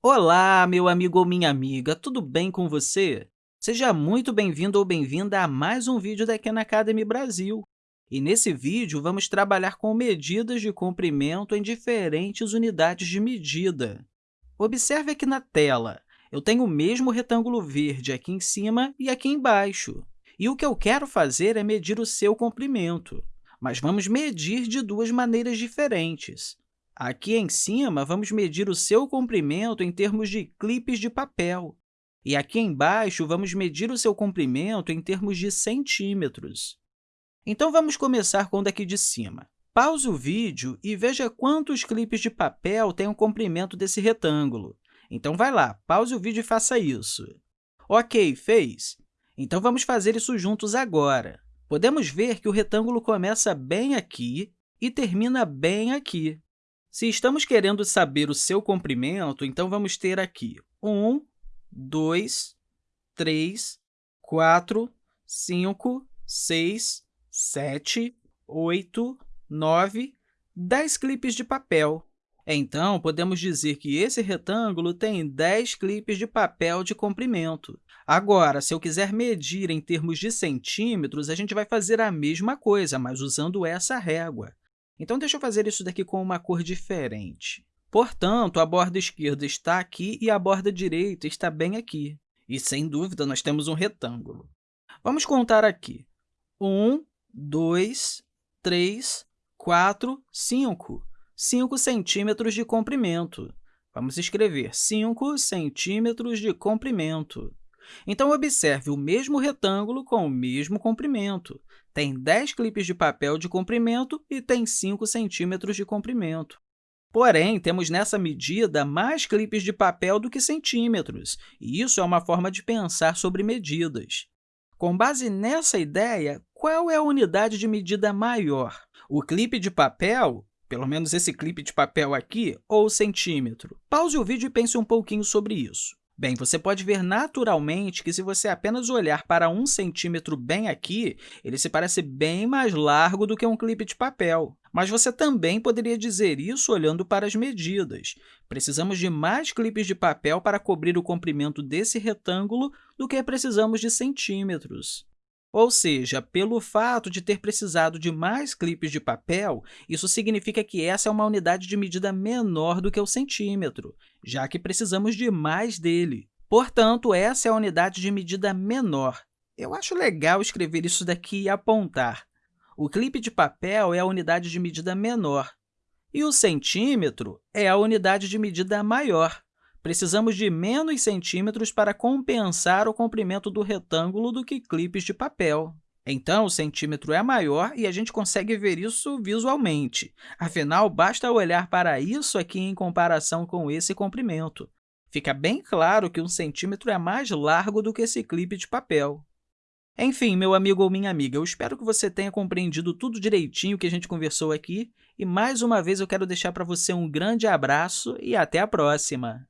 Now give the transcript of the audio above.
Olá, meu amigo ou minha amiga, tudo bem com você? Seja muito bem-vindo ou bem-vinda a mais um vídeo da Khan Academy Brasil. E nesse vídeo, vamos trabalhar com medidas de comprimento em diferentes unidades de medida. Observe aqui na tela, eu tenho o mesmo retângulo verde aqui em cima e aqui embaixo. E o que eu quero fazer é medir o seu comprimento. Mas vamos medir de duas maneiras diferentes. Aqui em cima, vamos medir o seu comprimento em termos de clipes de papel. E aqui embaixo, vamos medir o seu comprimento em termos de centímetros. Então, vamos começar com o daqui de cima. Pause o vídeo e veja quantos clipes de papel tem o comprimento desse retângulo. Então, vai lá, pause o vídeo e faça isso. Ok, fez? Então, vamos fazer isso juntos agora. Podemos ver que o retângulo começa bem aqui e termina bem aqui. Se estamos querendo saber o seu comprimento, então vamos ter aqui 1, 2, 3, 4, 5, 6, 7, 8, 9, 10 clipes de papel. Então, podemos dizer que esse retângulo tem 10 clipes de papel de comprimento. Agora, se eu quiser medir em termos de centímetros, a gente vai fazer a mesma coisa, mas usando essa régua. Então, deixa eu fazer isso daqui com uma cor diferente. Portanto, a borda esquerda está aqui e a borda direita está bem aqui. E, sem dúvida, nós temos um retângulo. Vamos contar aqui. 1, 2, 3, 4, 5. 5 centímetros de comprimento. Vamos escrever 5 centímetros de comprimento. Então, observe o mesmo retângulo com o mesmo comprimento. Tem 10 clipes de papel de comprimento e tem 5 centímetros de comprimento. Porém, temos nessa medida mais clipes de papel do que centímetros, e isso é uma forma de pensar sobre medidas. Com base nessa ideia, qual é a unidade de medida maior? O clipe de papel, pelo menos esse clipe de papel aqui, ou o centímetro? Pause o vídeo e pense um pouquinho sobre isso. Bem, você pode ver naturalmente que, se você apenas olhar para um centímetro bem aqui, ele se parece bem mais largo do que um clipe de papel. Mas você também poderia dizer isso olhando para as medidas. Precisamos de mais clipes de papel para cobrir o comprimento desse retângulo do que precisamos de centímetros. Ou seja, pelo fato de ter precisado de mais clipes de papel, isso significa que essa é uma unidade de medida menor do que o centímetro, já que precisamos de mais dele. Portanto, essa é a unidade de medida menor. Eu acho legal escrever isso daqui e apontar. O clipe de papel é a unidade de medida menor, e o centímetro é a unidade de medida maior. Precisamos de menos centímetros para compensar o comprimento do retângulo do que clipes de papel. Então, o centímetro é maior e a gente consegue ver isso visualmente. Afinal, basta olhar para isso aqui em comparação com esse comprimento. Fica bem claro que um centímetro é mais largo do que esse clipe de papel. Enfim, meu amigo ou minha amiga, eu espero que você tenha compreendido tudo direitinho que a gente conversou aqui e, mais uma vez, eu quero deixar para você um grande abraço e até a próxima!